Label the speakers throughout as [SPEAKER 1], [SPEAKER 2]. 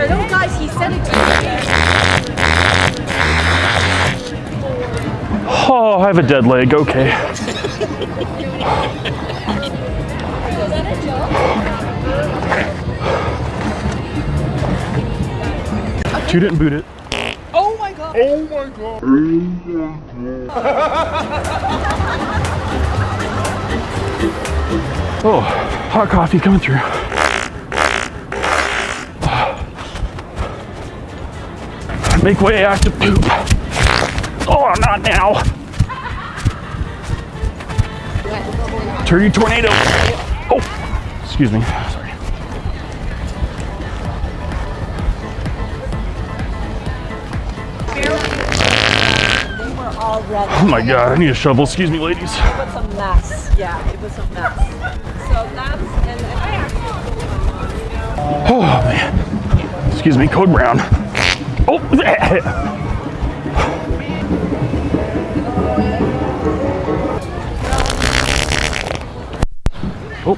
[SPEAKER 1] for no guys. He said it to
[SPEAKER 2] Oh, I have a dead leg. Okay. Two didn't boot it.
[SPEAKER 1] Oh, oh my god.
[SPEAKER 3] Oh my god.
[SPEAKER 2] Oh, hot coffee coming through. Make way, active poop. Oh, not now. Turn Turkey tornado. Oh, excuse me. Sorry.
[SPEAKER 1] They were all red.
[SPEAKER 2] Oh my god, I need a shovel. Excuse me, ladies.
[SPEAKER 1] It was a mess. Yeah, it was a mess. So that's and, and
[SPEAKER 2] Oh man. Excuse me, code brown. Oh. Oh.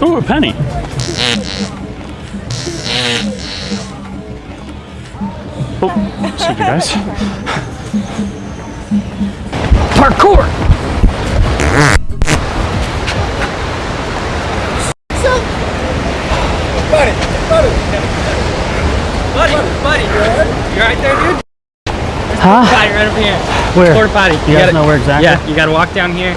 [SPEAKER 2] Oh, a penny. Oh, excuse me, guys. Parkour!
[SPEAKER 4] You right there, dude?
[SPEAKER 5] Huh?
[SPEAKER 4] Potty right over here.
[SPEAKER 5] Where?
[SPEAKER 4] Porta potty.
[SPEAKER 5] You guys know where exactly?
[SPEAKER 4] Yeah, you gotta walk down here.